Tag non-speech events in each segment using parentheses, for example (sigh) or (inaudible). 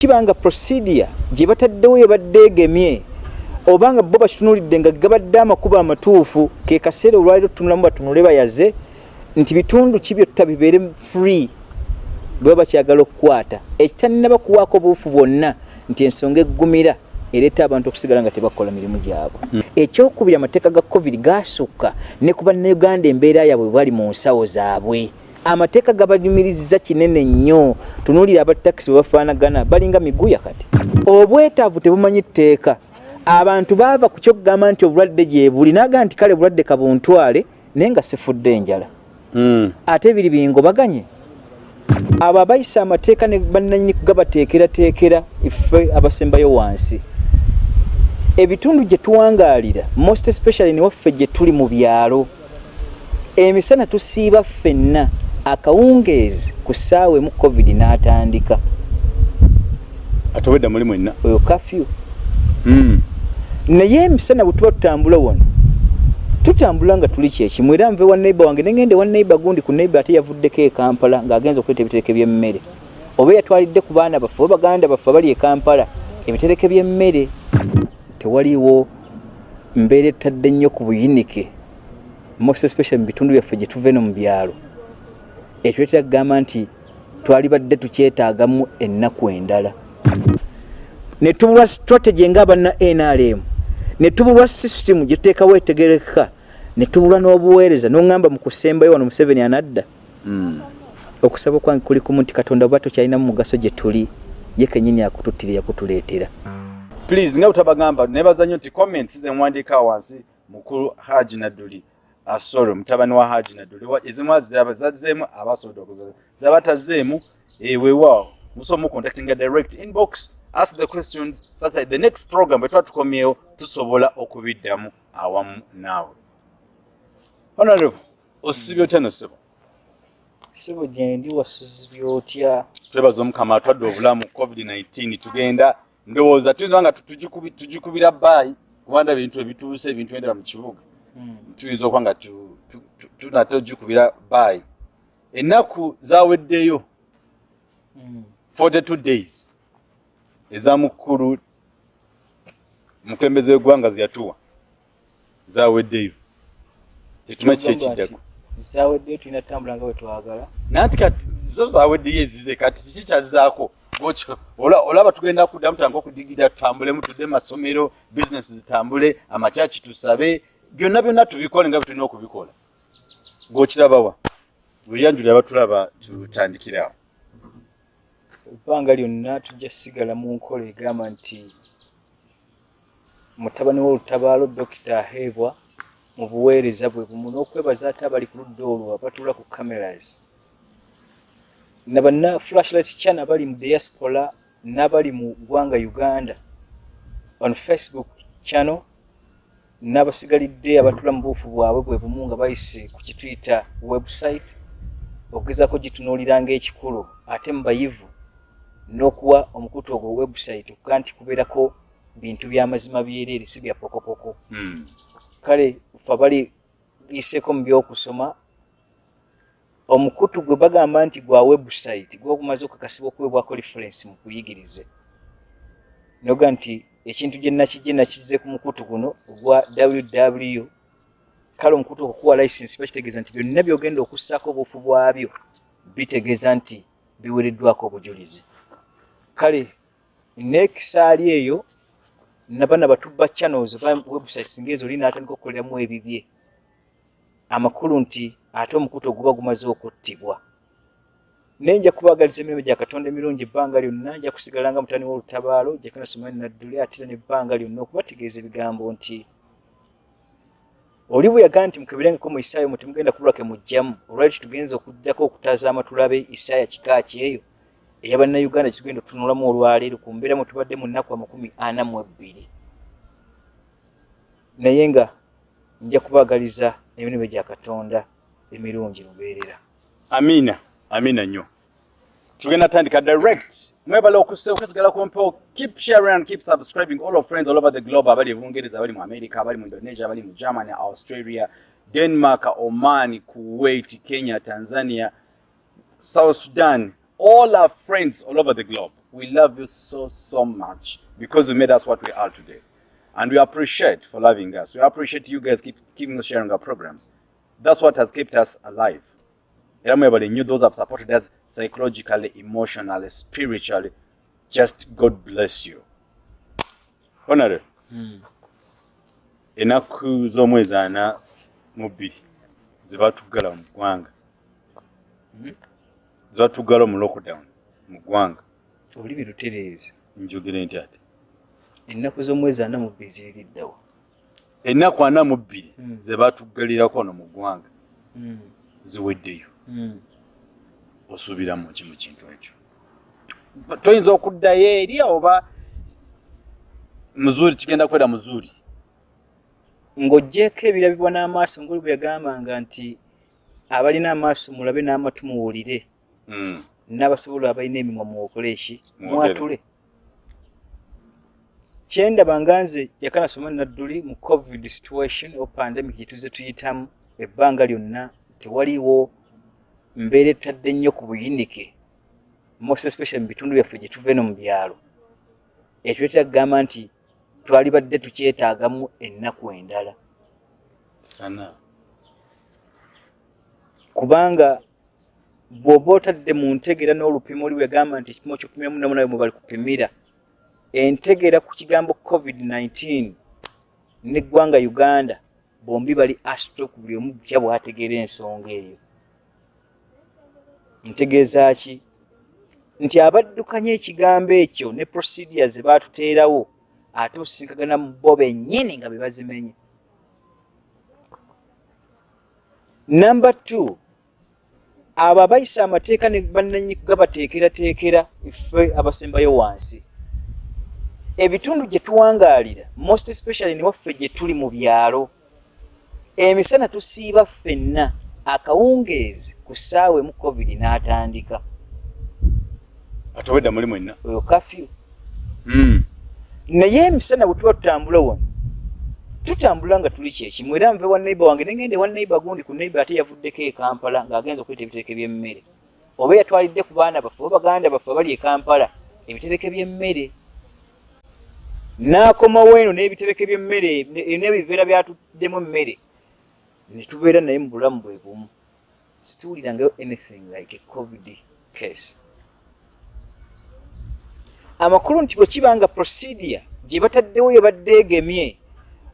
kibanga procedure gye bataddewo ebadde egemye obanga bo bakitunulidde nga gabadde amakubo amatuufu ke kaseera olwaliro tutunulamu batunule bayaze nti bitundu ki byonna bibeere free bwe bakyagala okukwata. Ekitanina bakuwaako obuufu bwonna nti ensonga eggumira ereeta abantu okusigala nga tebakola mirimu gyabwe. Mm. ekyokubiri amateeka ga covid gasukka ne ku bannayuganda embeera yaabwe bali mu nsawo zaabwe amateeka gabanyumiriza kinene nnyo. Tunuulira abatakisi bwe bafaanagana balinga miguya kati. Obwetaavu tebumanyi tteeka. Abantu baava ku kyokugamba nti obulwadde gye buli naga nti kale bulwadde kabuntwale naye nga sifudde enjala mm. ate biri bingobaganye. Abo abayisa amateeka ne bannanyini kugabateekerateekera ife abasembayo wansi. Ebitundu gye tuwangaalira most especially newaffe gye tuli mu byalo. Emisana tusiiba ffenna akawungeezi ku ssaawa emu covid n'atandika. Ate obwedda muli mwenna oyo kafyu. Mm. naye emisana bwe tuba tutambula wano tutambula nga tuli kyekimu era nve wa neiba wange negende wa neiba gundi ku neiba ate yavuddeko ekampala ng'agenza okuleeta ebitereke by'emmere. Oba yatwalidde ku baana baffe oba baganda baffe abali ekampala ebitereke by'emmere tewaliwo mbeera etadde nnyo ku buyinike. Most especially mu bitundu byaffe gye tuva eno mu byalo ekiretera kugamba nti twalibadde tukyetaagamu ennaku endala. Ne tubulwa strategy ng'abana nrm ne tubulwa system gye tuteekawo etegereka ne tubulwa n'obuweereza n'oŋŋamba mu kusembayo wano museveni anadda. Mm. okusaba okwange kuli kumu nti katonda oba tokyalina mu mugaso gye tuli ye kenyini akututtira yakutuleetera. Please nga butabagamba nebaza nnyo nti comments ze mwandiika wansi mukulu haji nadduli asoro mutabani wa haji nadduli ezimu zazzeemu abasobodde okuzola zabatazzeemu ewewaawo musobola mucontactinga direct inbox ask the questions such that the next program bwe tuba tukomyewo tusobola okubiddamu awamu naawe. Honorable osibye otya nosebo sebo gyendi wasuzibye otya? Twebaza omukama atwadde obulamu covid-19 tugenda ndowooza tuyinza nga tugikubira baayi kubanda bintu ebituuse ebintu endera mu kibuga. Tuyinza okuba nga tunate ogikubira baayi ennaku zaweddeyo 42 hmm. days ezamukulu mukembeze wegwanga zeyatuwa zaweddeyo tetuma ki ekiddako zaweddeyo tulina tambula nga wetwagala nanti kati zo zaweddeyo ezize kati kiki kyazizaako olaba tugenda kuddamu tutanga okudigida tutambulemu tudde masomero bizinesi zitambule amakyaki tusabe byonna byonna tubikole nga byetulina okubikola. Gokirabawa buyanjuli abatulaba tutandikirawo ebbanga lyonna tujja sigala mu nkola egamba nti mutabani w'olutabaalo dokita aheebwa mu buweereza bwe bumu n'okwebaza ate abali ku ludda olwo abatuula ku cameras. Nabanna flashlight channel bali mu diaspora n'abali mu ggwanga uganda. On facebook channel n'abasigalidde abatula mu buufu bwabwe bwe bumu nga bayise ku kituyita website okugezako gitunuulira ngaekikulu ate mu bayivu n'okuwa omukutu ogwo website okuga nti kubeerako bintu by'amazima byereere si bya pokopoko mm. kale fe bali yiseeko mu byokusoma omukutu gwe bagamba nti gwa website gwogumaze okukakasibwa okuweebwako reference mu kuyigirize noga nti ekintu gye nakijje nakize ku mukutu guno ogwa ww kale omukutu okukuwa license bakitegeeza nti byonna byogenda okussaako obuufu bwabyo bitegeeza nti biwereddwako obujulizi. Kale nekisaali eyo nabana batubba channels ba websites ngezo lina atandika okukoleramu ebibye. Amakulu nti ate omukutu oguba gumaze okuttibwa nenja kubagaliza emirimu gya katonda emirungi ebbanga lyonna nja kusigala nga mutani w'olutabaalo gyekanasomani nadduli ate nebbanga lyonna okubategeeza ebigambo nti oli bwe yagaa nti mukeberengeko mu isaayo mutemugenda kubulake mujjamu olwali kitugenza okujjako okutazaama tulabe isaaya kikaaki eyo eyabannayuganda kitugenda otunulamu olwaleero ku mbeera mwe tubadde mu nnaku amakumi ana mu ebbiri. Naye nga nja kubagaliza emirimu gya katonda emirungi lubeerera. Amiina amiina nnyo tugenda tandika direct mwebala okusigala kumpewo keep sharing and keep subscribing all of friends all over the globe abali ebungereza abali mu america abali mu indonesia abali mu germany australia denmark oman kuwait kenya tanzania south sudan all our friends all over the globe we love you so, so much because you made us what we are today. And we appreciate for loving us. We appreciate you guys keep keeping sharing our programs. That's what has kept us alive. Everybody knew those have supported us psychologically, emotionally, spiritually. Just God bless you. Honorable. Enaku z'omwezi ana mu bbiri zebatugala mu ggwanga zebatugala mu lockdown mu ggwanga olimi lutereezi njogere nti ati ennaku z'omwezi ana mu bbiri ziririddawo ennaku ana mu bbiri Mm. zebatuggalirako wano mu ggwanga ziweddeyo. Osuubiramu ki mu kintu ekyo? Toyinza okuddayo eri oba muzuuri kigenda kwera muzuuri ng'oggyeko ebirabibwa n'amaaso ngaoli bwe yagambanga nti abalina amaaso mulabe n'amatu muwulire. Mm. n'abasobola abalina emimwa muwokoleki Mwogere. mwatule. Kyendaba nga nze yakanasoma nadduli mu covid situation o pandemic gyetuze tuyitamu ebbanga lyonna tewaliwo mbeera etadde nnyo ku buyinike. Most especially mu bitundu byaffe gye tuva eno mu byalo. Ekireetera kugamba nti twali badde tukyetaagamu ennaku endala. Kubanga bw'oba otadde mu ntegeera n'olupimo oli wegamba nti ekipimo ky'okupimiramu namunawe mwe bali kupimira entegeera ku kigambo covid-19 n'eggwanga uganda bombi bali astro ku buli omu butya bw'ategeera ensonga eyo ntegeeza ki? Nti abaddukanya ekigambo ekyo ne procedure ze baatuteerawo ate osisinkagana mu bo bennyini nga be bazimenye. Number two abo abayisa amateeka ne bannanyini gabateekerateekera ife abasembayo wansi. Ebitundu gye tuwangaalira most especially ne waffe gye tuli mu byalo emisana tusiiba ffenna akawungeezi ku ssaawa emu covid n'atandika. Ate obedda muli mwenna oyo kafyu. Mm. naye emisana bwe tuba tutambula wano tutambula nga tuli kyekimu era nve wa neiba wange negende wa neiba gundi ku neiba ate yavuddeko e kampala ng'agenza okweta ebitereke by'emmere. Oba yatwalidde ku baana baffe oba baganda baffe abali e kampala ebitereke by'emmere. N'akomawo eno n'ebitereke by'emmere ne- n'ebiveera byatuddemu emmere ne tubeera naye mu bulamu bwe bumu. Situulirangayo anything like a covid case. Amakulu nti bwe kiba nga procedure gye bataddewo yebadde egemye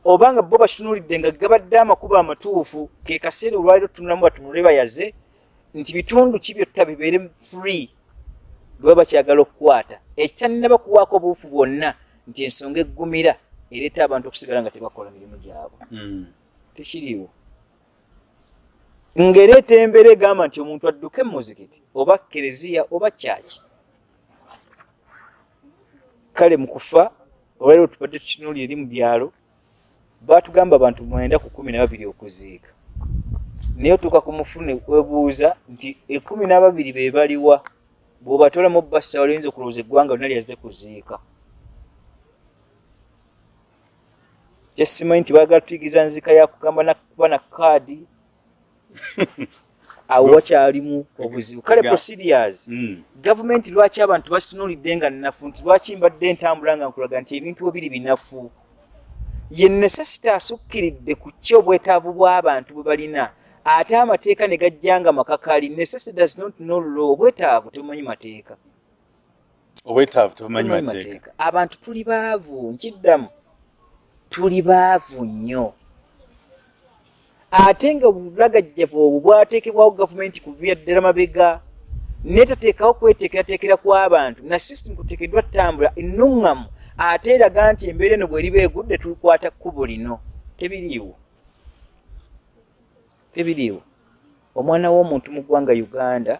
oba nga bo batunuulidde nga gabadde amakubo amatuufu ke kaseera olwaliro tunulamu batunule bayaze nti bitundu ki byonna bibeere free bwe baba bakyagala okukwata. Ekitanina bakuwaako obuufu bwonna nti ensonga eggumira ereeta abantu okusigala nga tebakola mirimu gyabwe. Mm. tekiriiwo ng'ereeta embeera egamba nti omuntu adduke mu muzikiti oba kereziya oba kyaki? Kale mu kufa olwaliro tubadde tukinuuli eri mu byalo baatugamba abantu mwenda ku kumi na babiri okuziika. Naye otuuka ku mufune webuuza nti ekumi n'ababiri be baliwa bw'obatolamu bassa waliyinza okulowooza eggwanga lyonna lyazze kuziika. Kyesimanyi nti baagala tuyigiza nzika yakugamba nakuba na kaadi (laughs) awo wakyalimu obuzibu. Kale procedures. Mm. gavumenti lwaki abantu basitunuulidde nga nnafu? Nti lwaki mbadde ntambula nga nkulaga nti ebintu bwe biri binafu? Ye necessity asukkiridde ku ki obwetaavu bw'abantu bwe balina. Ate amateeka ne gajja nga makakali. Necessity does not know law. Obwetaavu tebumanyi mateeka. Obwetaavu Tebumanyi mateeka. Abantu tuli baavu. Nkiddamu. Tuli baavu nnyo ate nga bulagajjavu obwo bwateekebwawo gavumenti kuviira ddala mabega netateekawo kweteekerateekera kw'abantu na system kuteekeddwa ttambula ennuŋŋamu ate eraga nti embeera eno bweriba egudde tulikwata kkubo lino. Tebiriiwo. Tebiriiwo. Omwana w'omuntu mu ggwanga uganda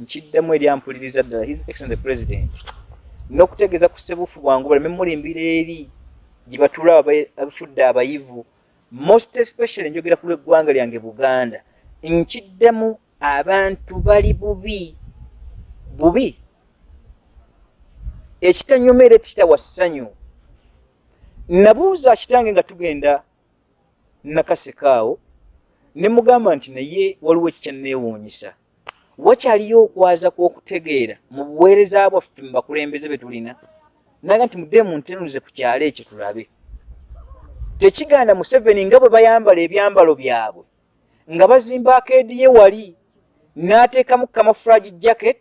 nkiddamu eryampuliriza ddala his excellent president n'okutegeeza ku ssebuufu bwangu baleme mulimbira eri gye batuula aba- abafudde abayivu most especially njogera ku lw'eggwanga lyange buganda nkiddamu abantu bali bubi bubi. Ekitanyuma era ekitawa ssanyu. Nabuuza kitange nga tugenda nakasekaawo ne mugamba nti naye waliwo ekikyanneewuunyisa. Wakyaliyo okwaza kw'okutegeera mu buweereza bwaffe mu bakulembeze be tulina? Naga nti mudde muntenulize ku kyalo ekyo tulabe tekiganda museveni nga bwe bayambala ebyambalo byabwe nga bazimba akeedi ye wali n'ateekamu kamafuragi jacket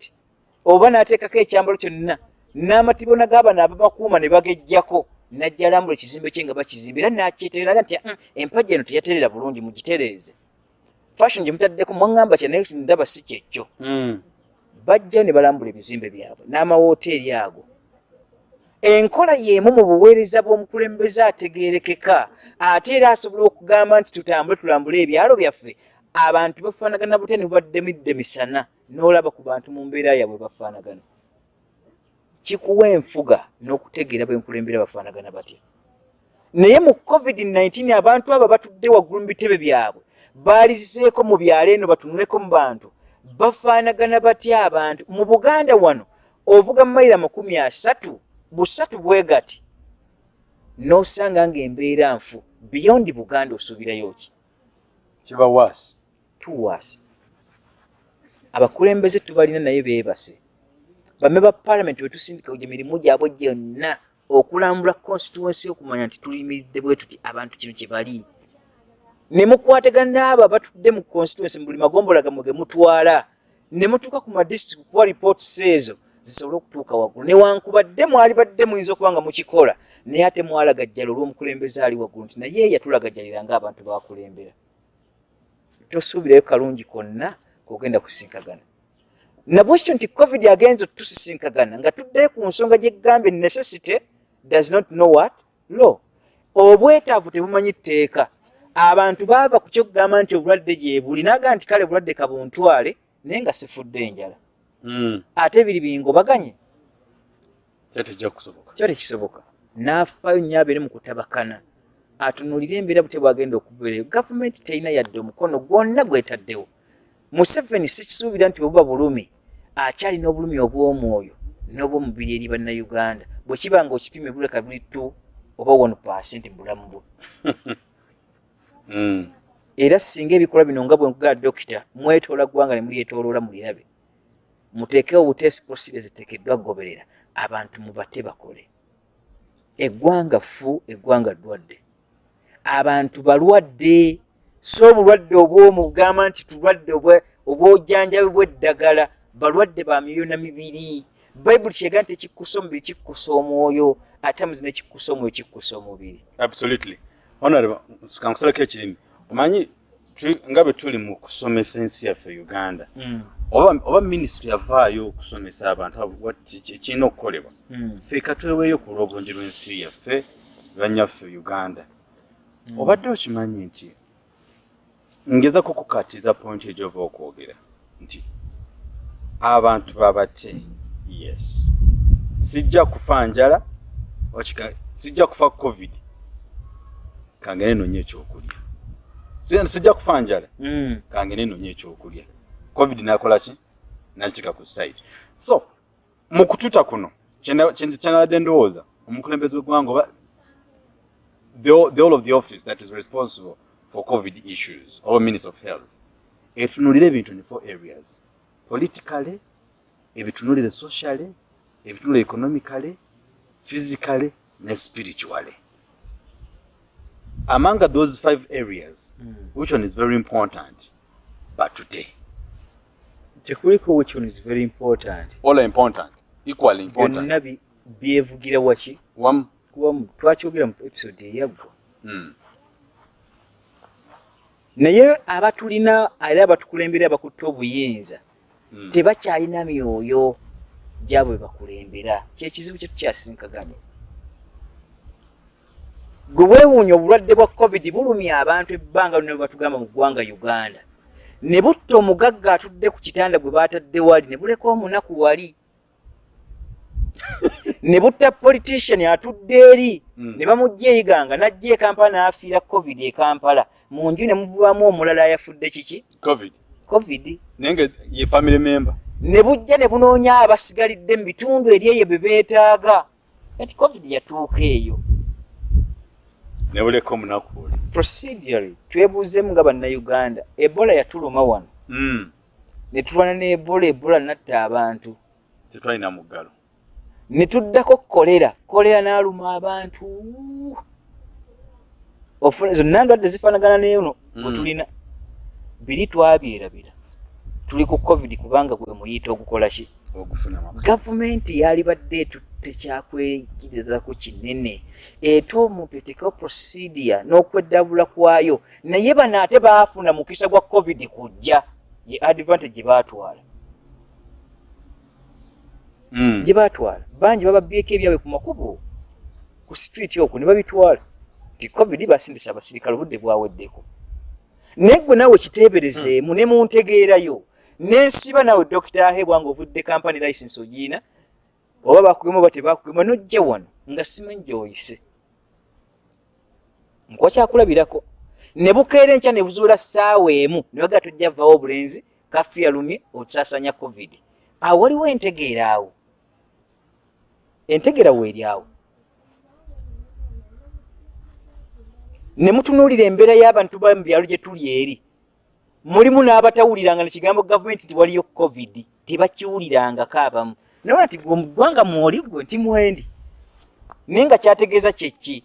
oba n'ateekako ekyambalo kyonna n'amatibona g'abano ababakuuma ne bagejjako najja alambula ekizimbe kye nga bakizimba era nakyetereraga nti "Mm, empagi eno teyaterera bulungi mugitereeze. Fashion gye mutaddeko mwaŋŋamba kya naye ndaba si kyekyo. Mm. bajja ne balambula ebizimbe byabwe n'amawoteeri ago enkola y'emu mu buweereza bw'omukulembeze ategeerekeka ate era asobola okugamba nti tutambule tulambule ebyalo byaffe. Abantu bafaanagana butya ne bubadde midde misana? N'olaba ku bantu mu mbeera yabwe bafaanagana. Kikuwa enfuga n'okutegeera bwenkulembera bafaanagana batya? Naye mu covid-19 abantu abo batudde waggulu mu bitebe byabwe baaliziseeko mu byalo eno batunuleko mu bantu bafaanagana batya abantu? Mu buganda wano ovuga mayiro amakumi asatu busatu bwe gati n'osanga ng'embeera nfu beyond buganda osuubirayo ki? Kiba waasi tuwaasi abakulembeze tubalina naye beebase. Bame ba paalamenti wetusindika gye mirimu gyabwe gyonna okulambula constituensi okumanya nti tuyimiridde bwe tuti abantu kino kye bali. Ne mukwatagana abo abatudde mu constituensi mu buli magombola gamwe ge mutwala. Ne mutuuka ku madistrict kuba ripootisi ezo zisobole okutuuka waggulu. Newankubadde mwali badde muyinza okuba nga mukikola naye ate mwalagajjala olw'omukulembeze ali waggulu nti naye yatulagajjalira ng'abantu bakulembera tosuubirayo kalungi konna kogenda kusinkagana. Nabwekityo nti covid agenza otusisinkagana nga tuddeyo ku nsonga gyegambye necessity does not know what? Law. Obwetaavu tebumanyi tteeka. Abantu baava ku kyokugamba nti obulwadde gyebuli naga nti kale bulwadde kabuntwale naye nga sifudde enjala. Ate biri bingobaganye? Kyo tekisoboka? N'afaayo nnyo abeere mu kutabakana. Atunulire embeera bute bwagenda okubeerayo gavumenti terina yadde omukono gwonna gwetaddewo. Museveni sikisuubira nti bwebuba bulumi akyalina obulumi obw'omwoyo n'obw'omubiri eri bannayuganda. Bwe kiba nga okipima buleka buli tu oba wano pasenti mu bulamu bwe. (laughs) Mm. era singa ebikola bino nga bwenkugaa dokita mwetoola ggwanga ne mulyetooloola mulirabe muteekewo buteesi posire ziteekeddwa kugoberera abantu mubate bakole. Eggwanga fu eggwanga ddwadde. Abantu balwadde so obulwadde obwomugamba nti tulwadde obwojjanjabi bw'eddagala balwadde ba myoyo na mibiri. Bayibuli kyega nti ekikkusa omubiri kikkusa omwoyo ate amazima ekikkusa omwoyo kikkusa omubiri. Absolutely. Honorable kankusalako ekirimi. Omanyi nga bwe tuli mu kusomesa ensi yaffe uganda oba, oba minisitule yavaayo okusomesa abantu abo what- ki- ki- kirina okukolebwa. Mm. ffe katweweeyo ku lw'obulungi lw'ensi yaffe banyaffe uganda. Obadde okimanyi nti ngezako kukatiza point egyova okwogera nti abantu babate yes. Sijja kufa njala sijja kufa covid. Kange nenoonya ekyokulya. Si- sijja kufa njala Mm. kange nenoonya ekyokulya covid nakola ki? Nakiteeka ku side so mu kututa kuno kyena- kye- kyenabadde ndowooza omukulembeze w'eggwanga oba the, the whole of the office that is responsible for covid issues or minister of health etunulire ebintu in four areas. Politically ebitunulire socially ebitunulire economically physically ne spiritually. Among those five areas Mm. which one is very important? But today tekuliko which one is very important. All are important. Equally important. Byonna byevugira waki? One kuwamu twakyogera mu episode eyaggwa. Mm. naye abatulina era abatukulembera abakutte obuyinza Mm. tebakyalina myoyo gyabwe bakulembera. Kyekizibu kye tukyasinkaganye gwe weewuunya obulwadde bwa covid bulumya abantu ebbanga lino batugamba mu ggwanga uganda ne butta omugagga atudde ku kitanda gwe baatadde wali ne buleka omunaku wali? (laughs) Ne butta politician atudde eri? Mm. ne bamugja eyiganga najja e kampala n'afiira covid e kampala. Mu nju ne mubamu omulala ayafudde kiki? Covid. Covid. Naye nga ye family member. Ne bujja ne bunoonya abasigalidde mu bitundu eri eyo bye beetaaga. Kati covid yatuuka eyo ne buleka omunaku oli procedurally twebuuzemu nga bannayuganda ebola yatuluma wano. Mm. ne tulwana n'ebola ebola natta abantu. Tetwalina muggalo. Ne tuddako kolera kolera n'aluma abantu. Ofuna zonna ndwadde zifaanagana neeno Mm. bwe tulina. Biri twabyerabira. Tuli ku covid kubanga gwe muyita ogukola ki? Gavumenti yali badde etutte kyakwekirizaku kinene. Eta omuntu eteekawo procedure n'okweddabula kwayo naye bano ate baafuna mukisa gwa covid kujja ye advantage gye baatwala. Mm. gye baatwala. Bangi bababyeko ebyabwe ku makubo ku street okwo ne babitwala. Nti covid basindisa abasirikale obudde bwaweddeko. Naye gwe naawe kiteeberezeemu ne muntegeerayo. Nensiba nawe dokita ahebwa nga ovudde kampany license ogiina oba bakugema oba tebakugema nojja wano nga simanyi gyoyise nkuba kyakulabirako ne bukeera enkya ne buzuula ssaawa emu ne bagaa tojja vaawo obulenzi kafu yalumye osaasanya covid. Awo waliwo entegeera awo. Entegeera weeri awo. Ne mutunuulira embeera y'abantu ba mu byalo gye tuli eri. Mulimu n'abatawuliranga nekigambo gavumenti nti waliyo covid tebakiwulirangako abamu naye nti mu ggwanga mwoli gwe nti mwendi naye nga kyategeeza kyeki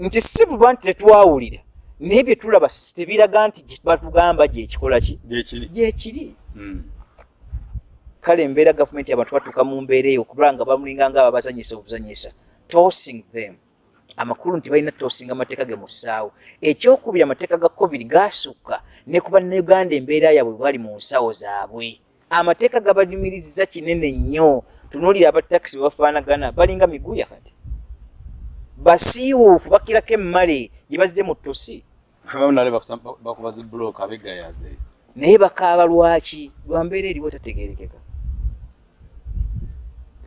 nti si buba nti tetwawulira naye bye tulaba tebiraga nti batugamba gyekikola ki? Gyekiri gyekiri Mm. kale embeera gavumenti abantu batuuka mu mbeera eyo okubala nga bamulinga nga ababazanyisa obuzanyisa. Tossing them. Amakulu nti balina tosinga amateeka ge mu ssaawo. Ekyokubiri amateeka ga covid gaasukka ne ku bannayuganda embeera yaabwe bali mu nsawo zaabwe amateeka gabanyumiriza kinene nnyo. Tunuulira abatakisi bebafaanagana balinga miguya kati. Basiiwuufu bakirako emmale gye bazidde mu ttosi. Abamu nale bakusa- bakuba zi bulooka abegayaze naye bakaaba lwaki? Lwa mbeera eriwo tategerekeka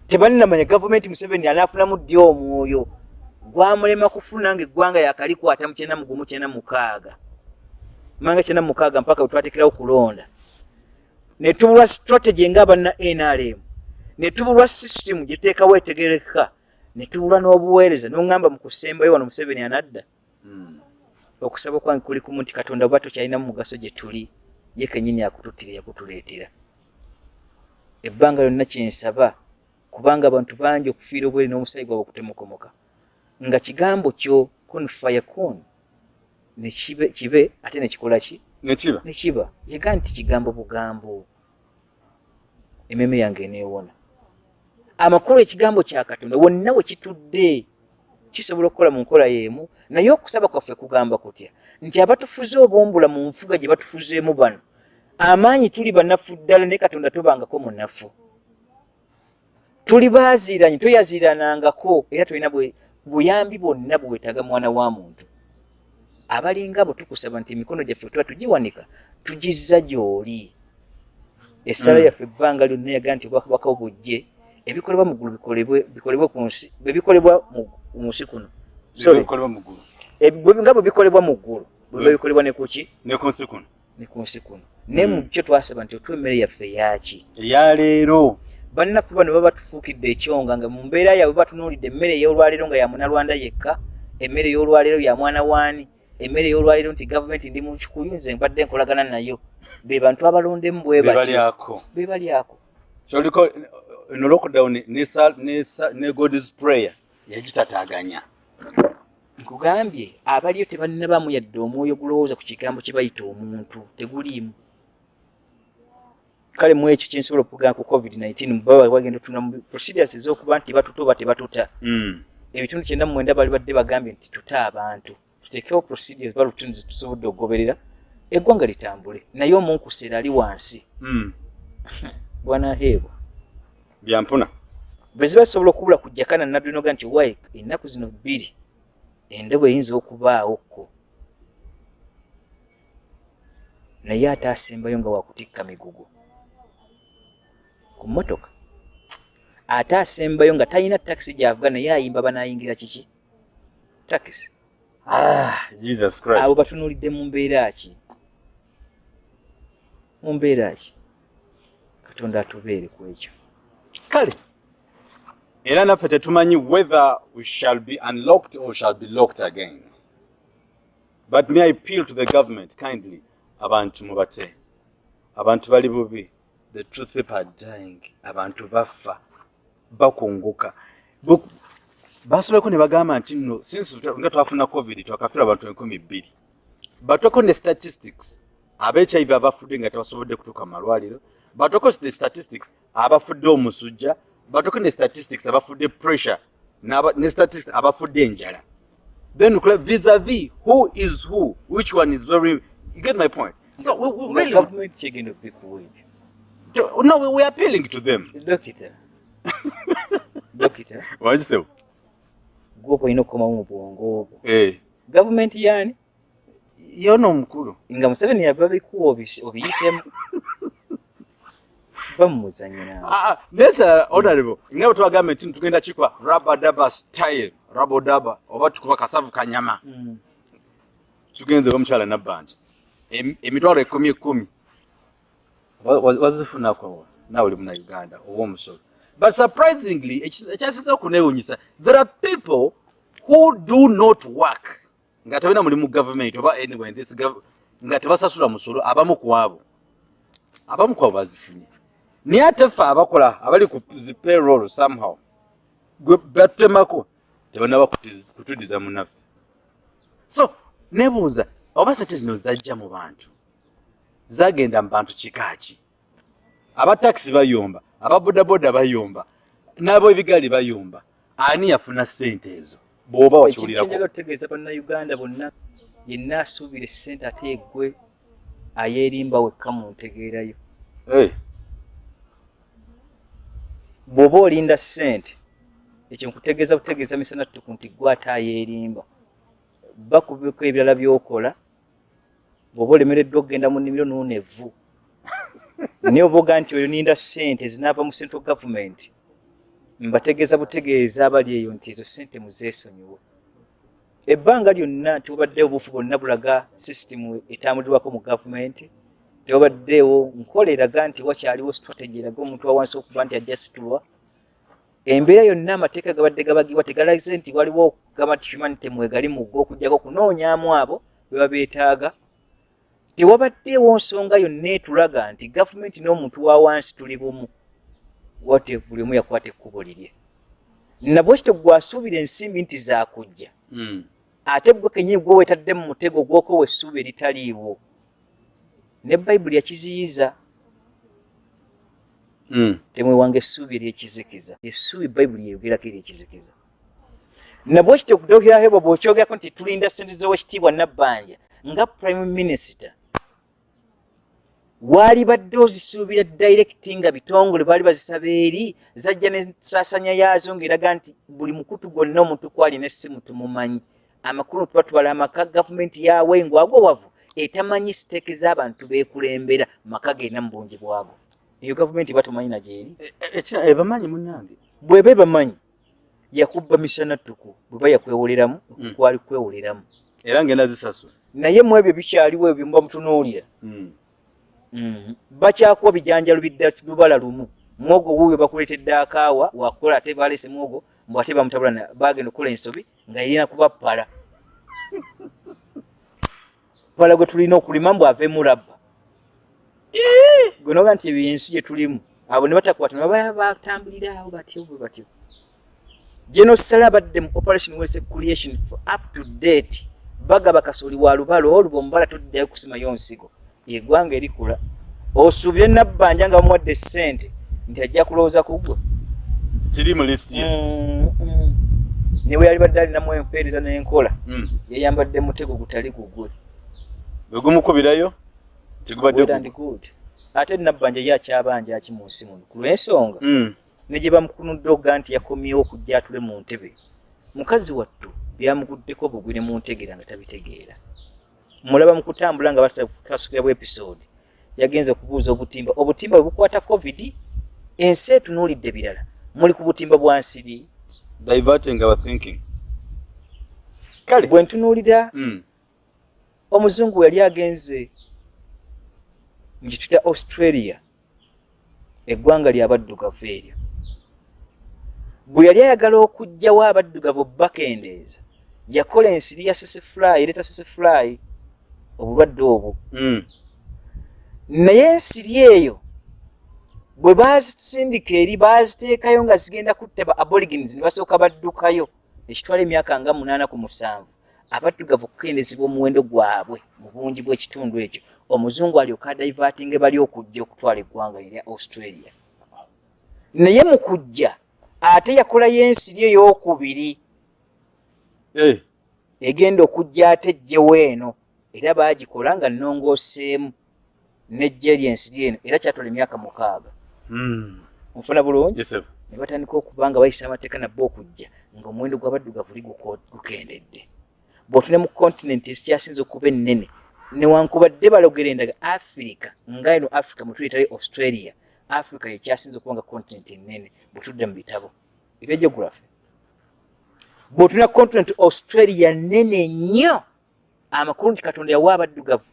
tebalinamanya gavumenti museveni anaafunamu ddi omwoyo? Gwamulema kufuna nga eggwanga yakalikwata mu kyenda mugumu kyenda mukaaga manga kyenda mukaaga mpaka wetwatekerawo kulonda ne tubulwa strategy ng'abana nrm ne tubulwa system gyeteekawo etegereka. Ne tubulwa n'obuweereza n'oŋŋamba mu kusembayo wano museveni anadda. Mm. okusaba kwange kuli kumu nti katonda oba tokyalina mu mugaso gye tuli ye kenyini akututtira yakutuleetera. Ebbanga lyonna kyensaba kubanga abantu bangi okufiira obwere n'omusaayi gwabwe okutemukomoka. Nga kigambo kyo kun fayakun ne kibe, ate nekikola ki? Nekiba nekiba yaga nti kigambo bugambo ememe yange eneewona. Amakulu ekigambo kya katonda wonna we kitudde kisobola okukola mu nkola y'emu naye okusaba kwaffe kugamba kutya nti abatufuze obumbula mu nfuga gye batufuzeemu bano amaanyi tuli banafu ddala naye katonda tobangako munafu. Tuli baaziiranye toyaziiranangako era tolina buyambi bwonna bwe weetaaga mwana wa muntu. Abalinga abo tukusaba nti emikono gyaffe tuba tugiwanika tugizza gy'oli essala Mm. yaffe ebbanga lyonna yaga nti obwakabaka bujje ebikolebwa mu ggulu bikolebwe ku nsi bwe bikolebwa mu- nsi kuno. Bwe- nga bwe bikolebwa mu ggulu bwe biba Mm. bikolebwa ne kuki ne ku nsi kuno. Ne ku nsi kuno. Naye mu Mm. kyo twasaba nti otuwa emmere yaffe yaki eya leero. Bannaffe bano baba batufuukidde ekyonga nga mu mbeera yaabwe batunuulidde emmere ey'olwaleero nga ya munalwanda yekka emmere ey'olwaleero ya mwana waani emmere ey'olwaleero nti gavumenti ndi mu kikuyu nze mbadde nkolagana nayo. Be bantu abalondemu bwe batyo bebalyako be balyako kyoliko no lockdown ne god's prayer yagitataaganya. Nkugambye abaliyo tebalinabamu yadde omwoyo gulowooza ku kigambo kye bayita omuntu teguliimu. Kale mu ekyo kyensobola okugamba ku covid-19 baba bagenda otuna mu procedures ez'okuba nti batuta oba tebatuta. Mm. ebitundu kyenda mu mwenda bali badde bagambye nti tuta abantu tuteekewo procedures balutundu zetusobodde okugoberera eggwanga litambule naye omunkuseera ali wansi. (laughs) Mm. bwanaheebwa byampuna bwe ziba zisobola okubula kujjakana naddinoga nti wayi ennaku zino bbiri endabo eyinza okubaawokko naye ate asembayo nga wakutikka migugu. Ku mmotoka ate asembayo nga talina takisi gy'avuga naye ayimba banaayingira kiki? Takisi ah, jesus christ. Batunuulidde mu mbeera ki? Mu mbeera ki? Katonda atubeere ku ekyo. Kale era naffe tetumanyi whether we shall be unlocked or shall be locked again. But may i appeal to the government kindly? Abantu mubate abantu bali bubi. The truth people are dying. Abantu bafa. Bakunguka basobeko ne bagamba nti nno since nga twafuna covid twakafira abantu enkumi bbiri. Batoko ne statistics abehiv abafudde nga tebasobodde kutuuka mu malwaliro. Batoko ne statistics abafudde omusujja. Batoko ne statistics abafudde pressure. N'aba- ne statistics abafudde enjala. Then vis-a-vis who is who which one is very you get my point? So we, we really government checking the people no we, we are appealing to them. Dokita dokita wagisebo gwoba ino okukomawo mu bwongo obwo. Eh. Gavumenti yaani yona omukulu nga museveni yaba bikuwa obiyitemu. Ah, nesa naye honorable nga bwe tubagambye nti tugenda kikwa rabadaba style rabodaba oba tukuba kasavu kanyama Mm. tugenze omukyala nabbandi Em- emitwalo ekumi ekumi Wa- wa- wazifunako nawe oli muna uganda oba omusolo but surprisingly ekyasiza okunewunyisa there are people who do not work. Nga tebena muli mu government oba anyway in this nga tebasasula musolo abamu ku abo abamu ku abo bazifunye. Naye ate ffe abakola abali ku zi payroll somehow gwe batutemako tebanaba kutudiza munaffe. So nebuuza oba sente zino zajja mu bantu? Zagenda mu bantu kikaaki abatakisi bayomba ababodaboda bayomba n'ab'ebigaali bayomba ani yafuna sente ezo? Bw'oba wakiwulirako. okutegeeza bannayuganda bonna yenna asuubira essente ate egwe ayeerimba wekka mu ntegeerayo bw'oba olinda ssente ekyo nkutegeeza butegeeza misana ttuku nti gwe ate ayeerimba. Bakubiko ebirala by'okola bw'oba olemereddwa okugenda mu nnimiro nuuna evvu naye oba oga nti oyo ninda ssente zinaava mu central government. Mbategeeza butegeeza abali eyo nti ezo ssente muzeesonyiwe ebbanga lyonna tewabaddewo obuufu bwonna bulaga sisitimu etambulirwako mu gavumenti tewabaddewo nkola eraga nti wakyaliwo strategy eraga omuntu wa wansi okuba nti ajja situlwa embeera yonna amateeka gabadde gabagibwa tegalaze nti waliwo okugamba nti humanity mwegali mugga okugjako okunoonyaamu abo be babeetaaga tewabaddeewo nsonga yonna etulaga nti gavumenti n'omuntu wa wansi tuli bumu. Wate buli omu yakwata ekkubo lirye? Nabwe kityo gwasuubira ensimbi nti zaakujja. Mm, ate gwe kenyini gwe weetadde mu mutego gwoko wessuubi eritaliiwo. Ne bayibuli yakiziyiza. Mm. temwewanga essuubi eryekizikiza. Essuubi bayibuli yeyogerako eryekizikiza. Nabwe kityo okudokyahebwa bw'okyogerako nti tulinda sente z'owekitiibwa nabbanja nga prime minister waali badde ozisuubira direkiti nga bitongole baali bazisaba eri zajja nensasanya yaazo ng'eraga nti buli mukutu gwonna omuntu kwalina essimu tumumanyi. Amakulu tuba tubala amaka gavumenti yawe ngwagwo wavu etamanyi siteeke z'abantu beekulembera maka genda mu bungi bwago. Eyo gavumenti ba tumanyi nagyeri E- e- ekira ebamanyi munnange? Bweba ebamanyi yakubba misana ttuku bweba yakwewoleramu Mm. kwali kwewoleramu era ngenda zisasula. Naye mu ebyo bikyaliwo ebyo muba mutunuulira. Mm. Bakyakuwa bijanjalo bidda lubala lumu. Mwogo wuuyo bakuleetedde akaawa wakola ate balese mwogo mbw ate bamutabula bagenda okukola ensobi nga yirina kuba pala pala gwe tulina okulima mbw aveemu labba. Gwe noga nti ebyo ensi gye tulimu abo ne batakwata ne baba batambulira awo batyo bwe batyo. Genosala abadde mu operation wese creation for up to date bagaba kasooli wa lubalo oluba omubala toddayo kusimayo nsigo eggwanga erikula osuubye nabbanja nga bamuwadde ssente nti ajja kulowooza ku gwe. Siri mu lisiti ye. Newe yali badde alinamu empeereza n'enkola Mm. yeyambadde mutego gutali gugwe bwe gumukubirayo tegubadde Well and good. ate nabbanja ye akyabanja aki mu nsi muno ku lw'ensonga. Mm. ne gye bamukunudde okuga nti yakomyewo okujja atule mu ntebe. Mukazi wattu byamuguddeko bugwi ne mu ntegeera nga tabitegeera mulaba mu kutambula nga batasukira bw episode. Yagenze okubuuza obutimba. Obutimba bwe bukwata covid ensi etunuulidde birala. Muli ku butimba bwa nsiri. Diverting our thinking. Kale. Bwe ntunuulira Mm. omuzungu yali agenze mu kituyita australia eggwanga lyabaddugavu eryo. Bwe yali ayagala okugjawo abaddugavu bakendeeza yakola ensiri ya sesefly ereeta sesefly obulwadde obwo. Mm. naye ensiri eyo bwe bazisindika eri baziteekayo nga zigenda kutta ba aborigins ne basooka baddukayo ekitwala emyaka nga munaana ku musanvu abaddugavu okukendezebwa omuwendo gwabwe mu bungi bw'ekitundu ekyo. Omuzungu alyoka adaivatinge bali okujja okutwala eggwanga erya australia. Naye mu kujja ate yakolayo ensiri ey'okubiri Eh, egenda okujja ate ejjewo eno era baagikola nga nnongooseemu nejje lyensiri eno era kyatwala emyaka mukaaga. Nfuna bulungi? Yes, sir. ne batandika okuba nga bayisa amateeka nabbe okujja ng'omuwendo gw'abaddugavu li gukendedde. Bw'otune mu kontinenti ezikyasinza okuba ennene newankubadde balogera endaga afirika nga eno africa mwe tuyitale australia africa yekyasinza okuba nga kontinenti ennene bwe tudda mu bitabo. Ebya geography bw'otuna kontinenti australia nnene nnyo amakulu nti katonda yawa abaddugavu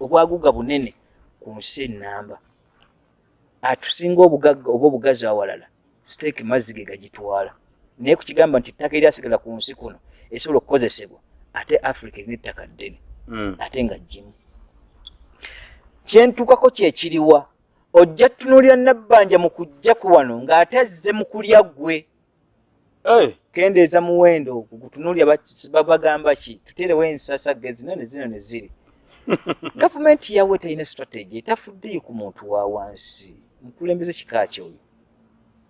obwaguuga bunene ku nsi ennamba. Atusinga obugagga oba obugazi awalala siteeki mazzi ge gagitwala. Naye kukigamba nti ettaka eryasigala ku nsi kuno esobola okukozesebwa ate africa erina ettaka ddene Mm. ate nga jjimu kyentuukako kyekiriwa ojja tunuulira nabbanja mu kujja ku wano ng'ate azze mu kulya ggwe kendeeza muwendo gutunuulya babagamba ki? Tuterewo ensasa ge zino ne zino ne ziri. (laughs) Gavumenti yawe terina strategy etafuddeyo ku muntu wa wansi mukulembeze kika kyoyo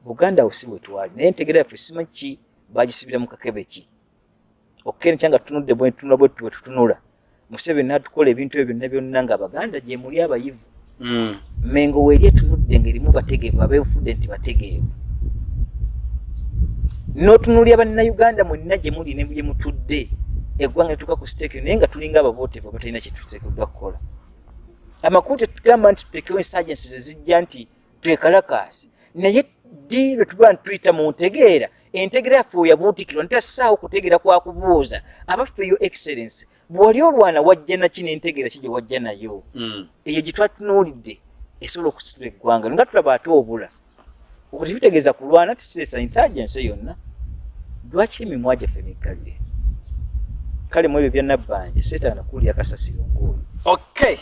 buganda awo si bwe twali naye entegera yaffe simanyi ki bagisibira mu kakebe ki? Okukene kyanga tutunudde bwetunula bwe bwe tutunula. Museveni natukola ebintu ebyo byonna byonna nga abaganda gye muli abayivu. Mm. mengo weeri etunudde ng'erimu bategeevu abeefudde nti bategeevu n'otunuulya bannayuganda mwenna gye muli ne gye mutudde. Eggwanga netuuka ku siteeki naye nga tulinga abavootevu abatalina kye tuteekeddwa kukola. Amakulu tetugamba nti tuteekewo ensagensi zezijja nti twekalakaasi naye ddi lwe tuba ntuyita mu ntegeera? Entegeera yaffe oyabuutikirwa ntassaawo kutegeera kwa kubuuza. Abaffe yo excellence bw'oli olwana wajja naki n'entegeera ki gye wajja nayo? Mm. eyo gye twatunuulidde esobola okusitula eggwanga. Nga tulaba ate obula bitegeeza kulwana tusireesa intelligence yonna lwaki emimwa gyaffe miggalire kale? Mu ebyo bya nabbanja seetaana kuwulira kasasiro ng'oyo okay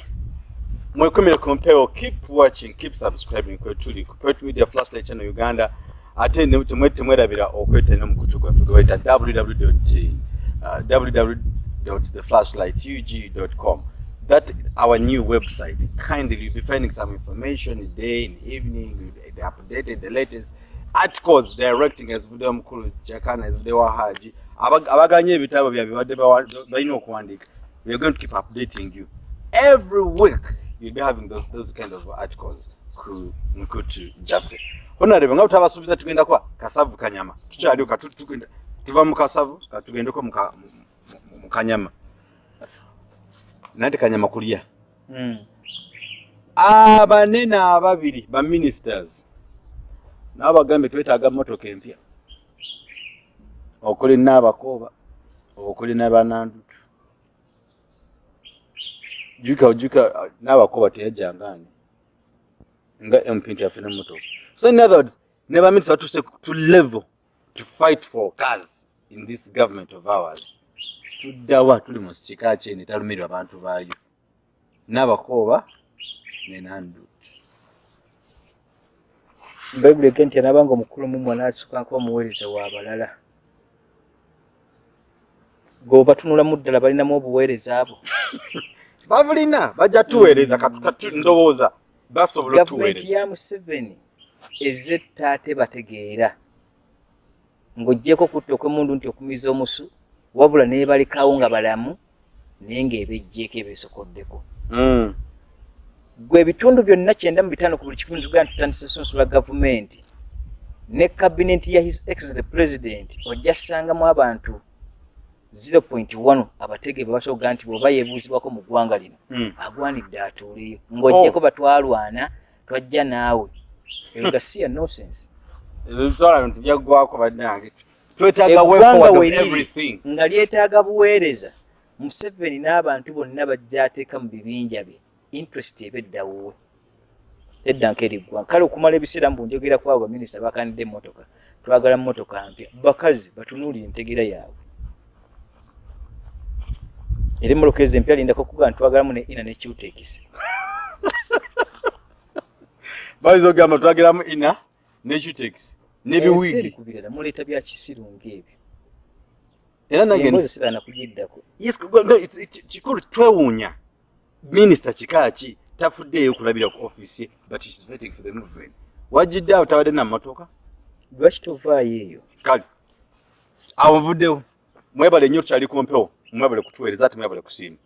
mwekomere ku mpewo keep watching keep subscribing kwetuli ku Poet media flashlight channel uganda. Ate temwe- temwerabira okweta n'omukutu gwaffe gwe bayita www.theflashlightug.com that our new website kindly you'll be finding some information day and evening the updated the latest articles directing ezivudde mukulu jakana ezivudde wa haji abaganye ebitabo byabwe badde balina okuwandiika we're going to keep updating you. Every week you'll be having those, those kind of articles. Ku mukutu jaffe. Honarebe nga butabasuubiza tugenda kwa? Kasavu kanyama. Tukyaliwo tugenda- tuva mu kasavu katugendeko mu ka- mu- mu- mu kanyama nante kanyama kulya abanene ababiri ba ministers nabo bagambye twetaaga motoka empya. Okuli naabakooba okuli nabanandutu juka ojuka naabakooba teyajjangani nga mp nti yafuna motoka so in other words ne baminisita batuse to level to fight for cars in this government of ours tuddawa tuli mu kika kyene talumirwa abantu baayo? Nabakooba nenandutu bayibuli ege nti anabanga omukulu mu mwana asukanga kuba muweereza w'abalala gweobatunulamu ddala balinamu obuweereza abo. (laughs) Babulina bajja tuweereza ndowooza basobola gavumenti ya museveni ezze ttaate bategeera. Ng'oggyeko kutta okwemundu nti okumiza omusu wabula neebalekawo nga balamu naye ng'ebejjeeko ebeesokoddeko Mm. gwe ebitundu byonna kyenda mu bitaano ku buli kikumi tugenda tutandisa sunsula gavumenti ne kabineti ya his excellent president ojja ssangamu abantu 0.1 abategeevu basoboga nti bw'oba yeebuuzibwako mu ggwanga lino Mm. agwanidde atuuleyo ng'ojjeko Oh. batwalwana twajja naawe eyo ga siya nonsense ebyo bitwala bintu byaggwako bannange eggwanga forward of we liri everything. nga lyetaaga buweereza museveni n'abantu bonna bajja ateeka mu bibinja bye. Interest eba eddawuwe edda nkeri ggwanga kale okumala ebiseera mu bunjogera kwabo baminisita bakanidde emmotoka. Twagala mmotoka mpya bakazi batunuulire entegera yaabwe. Era emmotoka ezo empya lindako kugaa ntwagalamu ne ina ne cutekisi (laughs) bayinza okugamba twageramu ina ne cutex n'ebiwiigi kubirala muleeta bya kisiru ng'ebyo era nange embozi siraana kugiddako. Yes no, it's- it's- kikulu twewuunya. Minisita kikaaki tafuddeeyo kulabira ku office but is vetting for the movement. Wajjidde awo tabadde namotoka lwaki tovaayo eyo? Kale awo nvuddewo. Mwebale nnyo tukyali ku mpewo mwebale kutuweereza ate mwebale kusiima